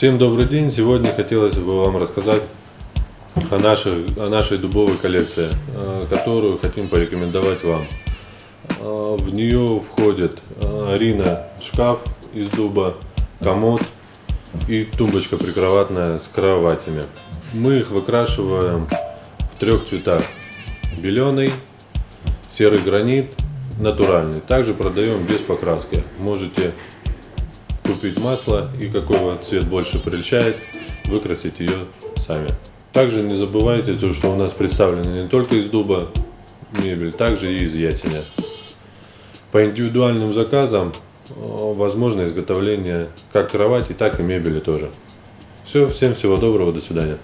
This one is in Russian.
Всем добрый день! Сегодня хотелось бы вам рассказать о нашей, о нашей дубовой коллекции, э, которую хотим порекомендовать вам. Э, в нее входит э, Рина шкаф из дуба, комод и тумбочка прикроватная с кроватями. Мы их выкрашиваем в трех цветах. Беленый, серый гранит, натуральный. Также продаем без покраски. Можете купить масло и какой вот цвет больше прельщает, выкрасить ее сами. Также не забывайте, то, что у нас представлена не только из дуба мебель, также и из ясеня. По индивидуальным заказам э, возможно изготовление как кровати, так и мебели тоже. Все, всем всего доброго, до свидания.